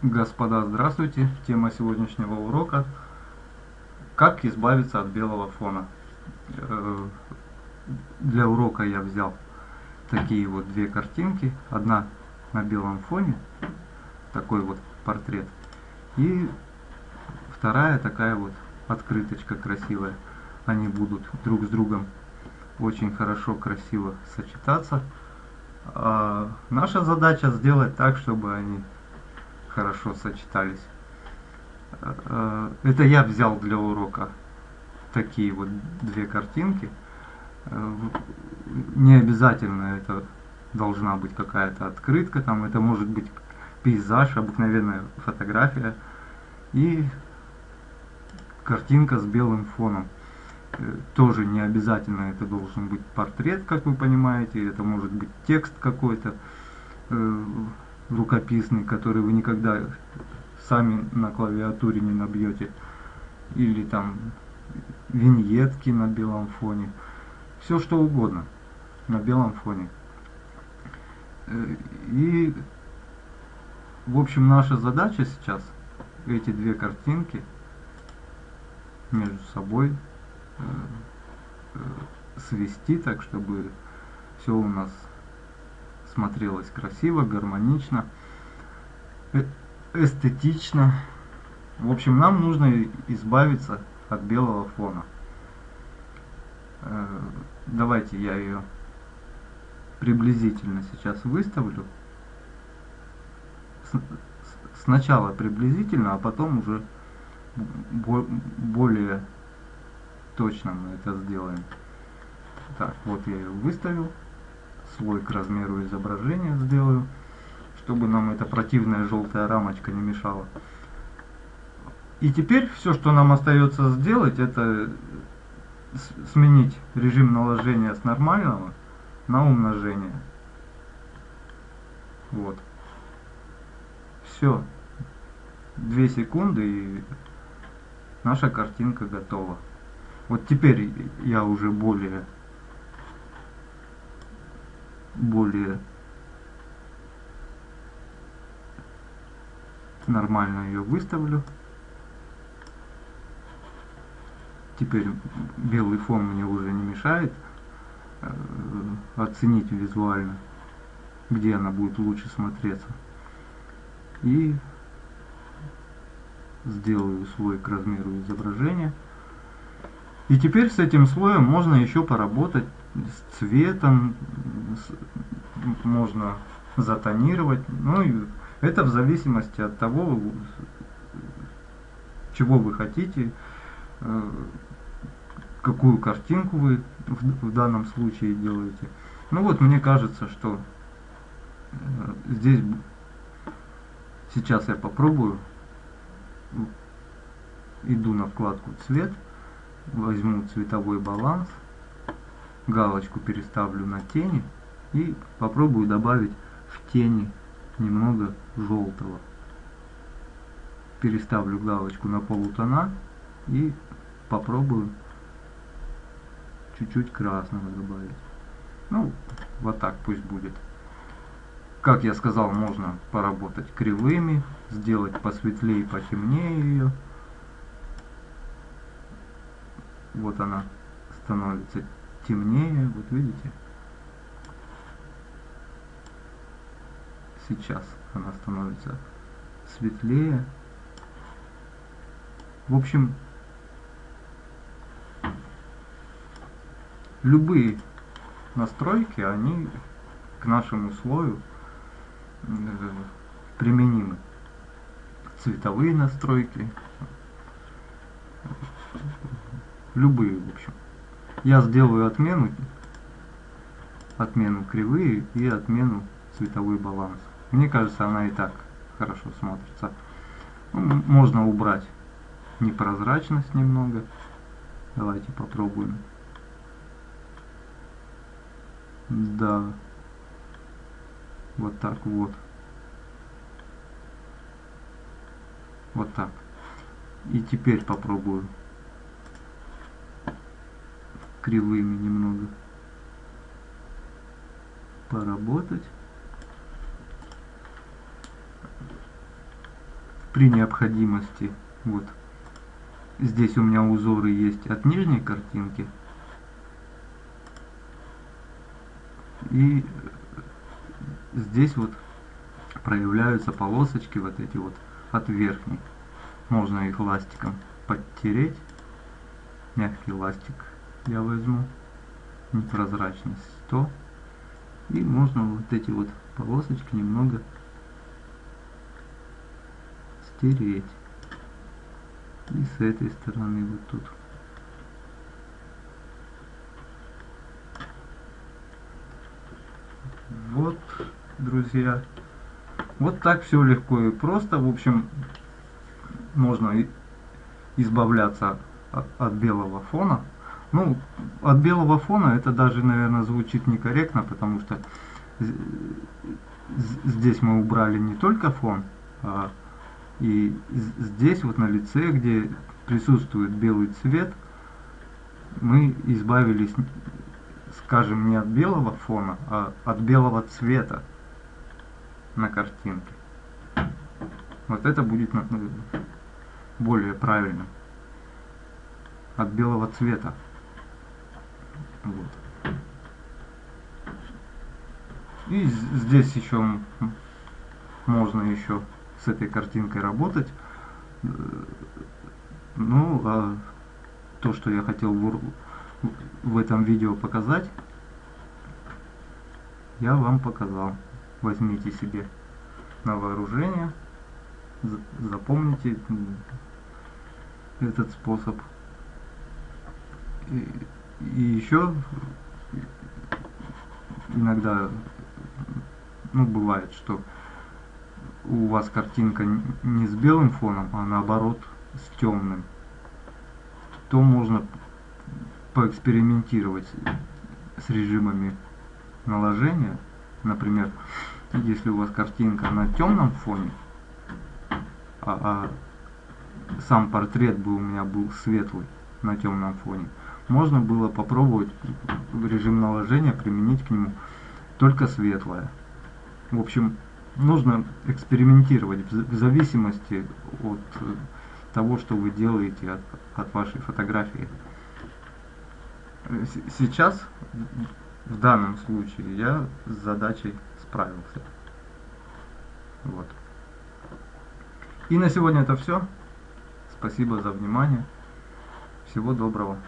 Господа, здравствуйте! Тема сегодняшнего урока Как избавиться от белого фона. Э, для урока я взял такие вот две картинки. Одна на белом фоне, такой вот портрет. И вторая такая вот открыточка красивая. Они будут друг с другом очень хорошо, красиво сочетаться. А наша задача сделать так, чтобы они хорошо сочетались. Э, это я взял для урока такие вот две картинки. Э, не обязательно это должна быть какая-то открытка, там это может быть пейзаж, обыкновенная фотография и картинка с белым фоном. Э, тоже не обязательно это должен быть портрет, как вы понимаете, это может быть текст какой-то рукописный, который вы никогда сами на клавиатуре не набьете, или там виньетки на белом фоне, все что угодно на белом фоне. Э, и, в общем, наша задача сейчас эти две картинки между собой э, э, свести так, чтобы все у нас смотрелось красиво, гармонично, э, эстетично. В общем, нам нужно избавиться от белого фона. Э, давайте я ее приблизительно сейчас выставлю. Сначала приблизительно, а потом уже более точно мы это сделаем. Так, вот я ее выставил слой к размеру изображения сделаю, чтобы нам эта противная желтая рамочка не мешала. И теперь все, что нам остается сделать, это сменить режим наложения с нормального на умножение. Вот. Все. Две секунды и наша картинка готова. Вот теперь я уже более более нормально ее выставлю. Теперь белый фон мне уже не мешает э, оценить визуально, где она будет лучше смотреться. И сделаю слой к размеру изображения. И теперь с этим слоем можно еще поработать с цветом, можно затонировать. Ну и это в зависимости от того, чего вы хотите, э, какую картинку вы в, в данном случае делаете. Ну вот, мне кажется, что э, здесь сейчас я попробую. Иду на вкладку цвет, возьму цветовой баланс галочку переставлю на тени и попробую добавить в тени немного желтого. Переставлю галочку на полутона и попробую чуть-чуть красного добавить. Ну, вот так пусть будет. Как я сказал, можно поработать кривыми, сделать посветлее потемнее ее. Вот она становится темнее, вот видите. Сейчас она становится светлее. В общем, любые настройки, они к нашему слою э, применимы. Цветовые настройки, любые, в общем я сделаю отмену, отмену кривые и отмену цветовой баланс. Мне кажется, она и так хорошо смотрится. Ну, можно убрать непрозрачность немного. Давайте попробуем. Да. Вот так вот. Вот так. И теперь попробую кривыми немного. Поработать. при необходимости вот здесь у меня узоры есть от нижней картинки. И здесь вот проявляются полосочки вот эти вот от верхней. Можно их ластиком подтереть. Мягкий ластик я возьму непрозрачность 100 и можно вот эти вот полосочки немного стереть. И с этой стороны вот тут. Вот друзья. Вот так все легко и просто. В общем можно избавляться от, белого фона ну от белого фона это даже наверное звучит некорректно потому что здесь мы убрали не только фон а и здесь вот на лице, где присутствует белый цвет, мы избавились, скажем, не от белого фона, а от белого цвета на картинке. Вот это будет более правильно. От белого цвета. Вот. И здесь еще можно еще с этой картинкой работать. Ну, а то, что я хотел в, в этом видео показать, я вам показал. Возьмите себе на вооружение, запомните этот способ. И, и еще иногда ну, бывает, что у вас картинка не с белым фоном, а наоборот с темным, то можно поэкспериментировать с режимами наложения. Например, если у вас картинка на темном фоне, а, а сам портрет бы у меня был светлый на темном фоне, можно было попробовать режим наложения применить к нему только светлое. В общем, нужно экспериментировать в зависимости от э, того, что вы делаете от, от вашей фотографии. Сейчас, в данном случае, я с задачей справился. Вот. И на сегодня это все. Спасибо за внимание. Всего доброго.